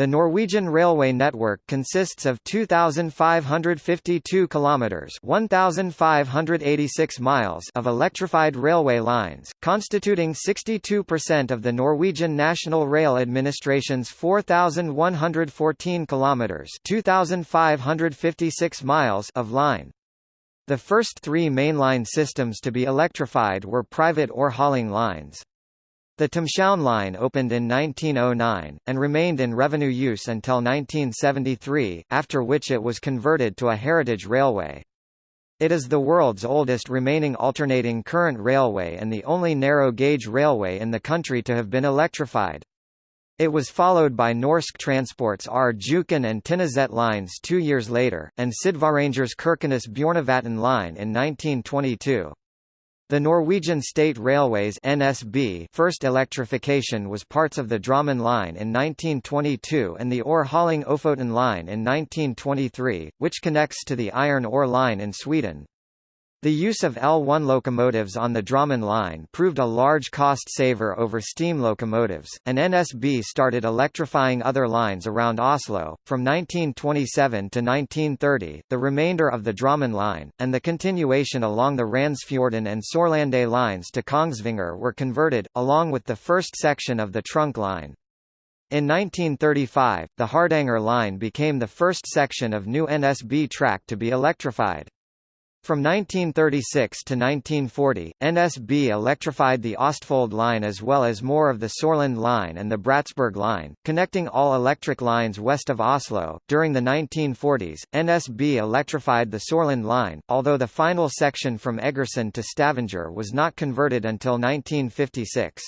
The Norwegian railway network consists of 2552 kilometers, 1586 miles of electrified railway lines, constituting 62% of the Norwegian National Rail Administration's 4114 kilometers, 2556 miles of line. The first 3 mainline systems to be electrified were private ore hauling lines. The Thamshavn line opened in 1909, and remained in revenue use until 1973, after which it was converted to a heritage railway. It is the world's oldest remaining alternating current railway and the only narrow-gauge railway in the country to have been electrified. It was followed by Norsk Transport's R. And Tinnoset lines two years later, and Sydvaranger's Kirkenes Bjornevatn line in 1922. The Norwegian State Railways NSB first electrification was parts of the Drammen line in 1922 and the ore-hauling Ofoten line in 1923, which connects to the iron ore line in Sweden. The use of L1 locomotives on the Drammen line proved a large cost saver over steam locomotives, and NSB started electrifying other lines around Oslo. From 1927 to 1930, the remainder of the Drammen line, and the continuation along the Randsfjorden and Sorlandet lines to Kongsvinger were converted, along with the first section of the trunk line. In 1935, the Hardanger line became the first section of new NSB track to be electrified. From 1936 to 1940, NSB electrified the Ostfold line as well as more of the Sorland line and the Bratsberg line, connecting all electric lines west of Oslo. During the 1940s, NSB electrified the Sorland line, although the final section from Egersund to Stavanger was not converted until 1956.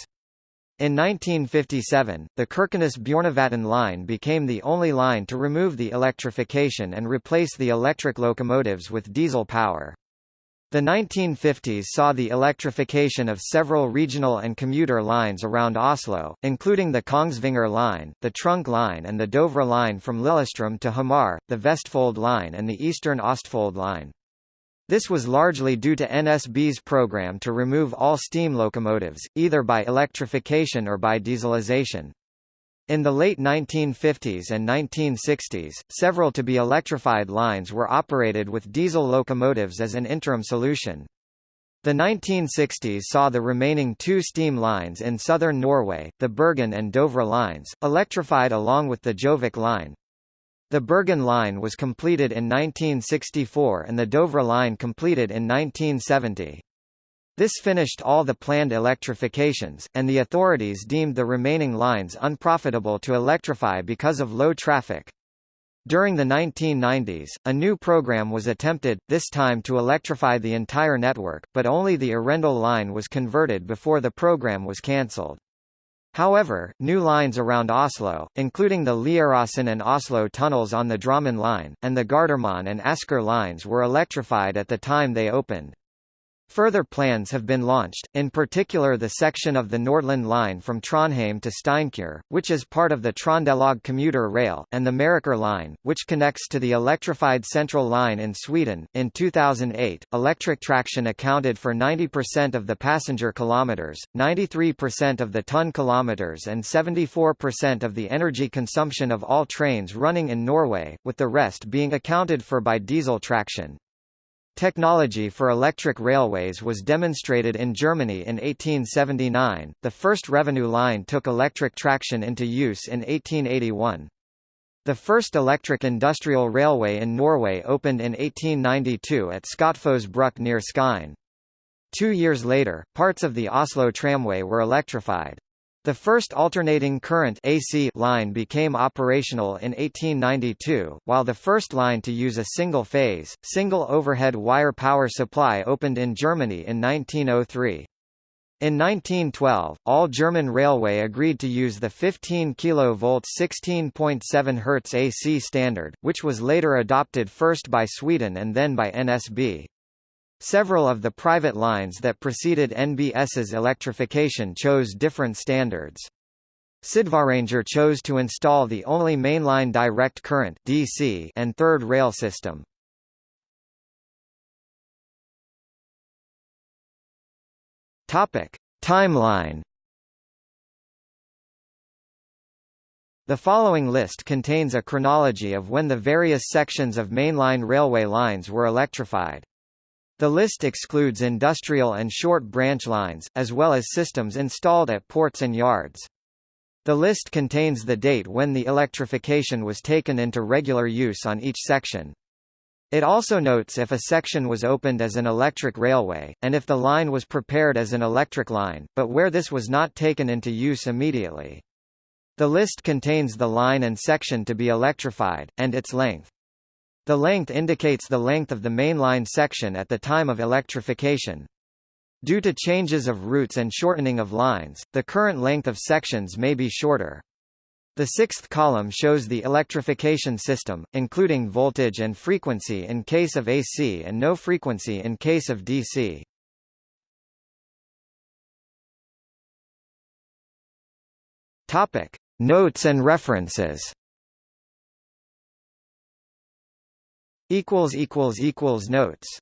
In 1957, the Kirkenes-Bjornevatn line became the only line to remove the electrification and replace the electric locomotives with diesel power. The 1950s saw the electrification of several regional and commuter lines around Oslo, including the Kongsvinger line, the Trunk line and the Dovre line from Lillestrøm to Hamar, the Vestfold line and the Eastern Ostfold line. This was largely due to NSB's program to remove all steam locomotives, either by electrification or by dieselization. In the late 1950s and 1960s, several to-be electrified lines were operated with diesel locomotives as an interim solution. The 1960s saw the remaining two steam lines in southern Norway, the Bergen and Dovre lines, electrified along with the Gjøvik line, the Bergen line was completed in 1964 and the Dovre line completed in 1970. This finished all the planned electrifications, and the authorities deemed the remaining lines unprofitable to electrify because of low traffic. During the 1990s, a new program was attempted, this time to electrify the entire network, but only the Arendal line was converted before the program was cancelled. However, new lines around Oslo, including the Lieråsen and Oslo tunnels on the Drammen line, and the Gardermoen and Asker lines were electrified at the time they opened. Further plans have been launched, in particular the section of the Nordland line from Trondheim to Steinkjer, which is part of the Trondelag commuter rail, and the Meråker line, which connects to the electrified Central line in Sweden. In 2008, electric traction accounted for 90% of the passenger kilometers, 93% of the ton kilometers, and 74% of the energy consumption of all trains running in Norway, with the rest being accounted for by diesel traction. Technology for electric railways was demonstrated in Germany in 1879. The first revenue line took electric traction into use in 1881. The first electric industrial railway in Norway opened in 1892 at Skottfoss bruk near Skien. Two years later, parts of the Oslo tramway were electrified. The first alternating current AC line became operational in 1892, while the first line to use a single-phase, single overhead wire power supply opened in Germany in 1903. In 1912, all German railway agreed to use the 15 kV 16.7 Hz AC standard, which was later adopted first by Sweden and then by NSB. Several of the private lines that preceded NSB's electrification chose different standards. Sydvaranger chose to install the only mainline direct current DC and third rail system. Topic: Timeline The following list contains a chronology of when the various sections of mainline railway lines were electrified. The list excludes industrial and short branch lines, as well as systems installed at ports and yards. The list contains the date when the electrification was taken into regular use on each section. It also notes if a section was opened as an electric railway, and if the line was prepared as an electric line, but where this was not taken into use immediately. The list contains the line and section to be electrified, and its length. The length indicates the length of the mainline section at the time of electrification. Due to changes of routes and shortening of lines, the current length of sections may be shorter. The sixth column shows the electrification system, including voltage and frequency in case of AC and no frequency in case of DC. Topic: Notes and references. Equals equals equals notes.